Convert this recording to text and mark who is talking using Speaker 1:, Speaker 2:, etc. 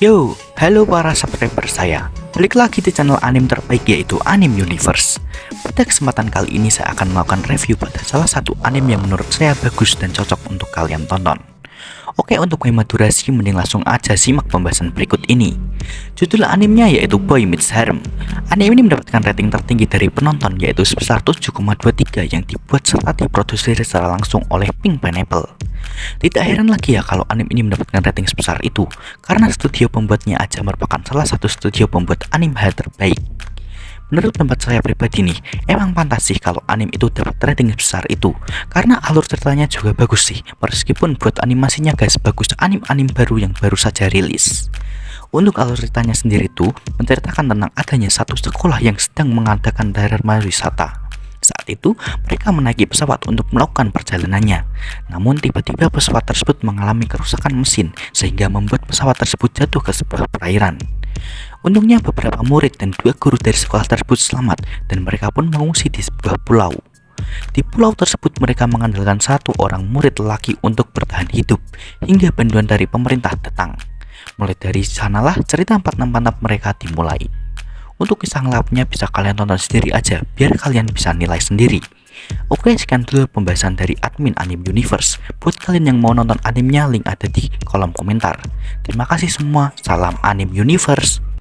Speaker 1: Yo, halo para subscriber saya. Balik lagi di channel anime terbaik yaitu Anime Universe. Pada kesempatan kali ini saya akan melakukan review pada salah satu anime yang menurut saya bagus dan cocok untuk kalian tonton. Oke untuk hemat durasi mending langsung aja simak pembahasan berikut ini. Judul animenya yaitu Boy Meets Harem. Anime ini mendapatkan rating tertinggi dari penonton yaitu sebesar 7,23 yang dibuat serta diproduksi secara langsung oleh Pink Pineapple tidak heran lagi ya kalau anime ini mendapatkan rating sebesar itu karena studio pembuatnya aja merupakan salah satu studio pembuat anime hal terbaik. Menurut tempat saya pribadi nih, emang pantas sih kalau anime itu dapat rating sebesar itu Karena alur ceritanya juga bagus sih, meskipun buat animasinya guys bagus anime-anime baru yang baru saja rilis. Untuk alur ceritanya sendiri itu menceritakan tentang adanya satu sekolah yang sedang mengadakan dharma wisata saat itu, mereka menaiki pesawat untuk melakukan perjalanannya. Namun tiba-tiba pesawat tersebut mengalami kerusakan mesin sehingga membuat pesawat tersebut jatuh ke sebuah perairan. Untungnya beberapa murid dan dua guru dari sekolah tersebut selamat dan mereka pun mengungsi di sebuah pulau. Di pulau tersebut mereka mengandalkan satu orang murid laki untuk bertahan hidup hingga bantuan dari pemerintah datang. Mulai dari sanalah cerita empat mantap mereka dimulai. Untuk kisah ngelapnya bisa kalian tonton sendiri aja, biar kalian bisa nilai sendiri. Oke, sekian dulu pembahasan dari admin Anime Universe. Buat kalian yang mau nonton animenya, link ada di kolom komentar. Terima kasih semua, salam Anime Universe.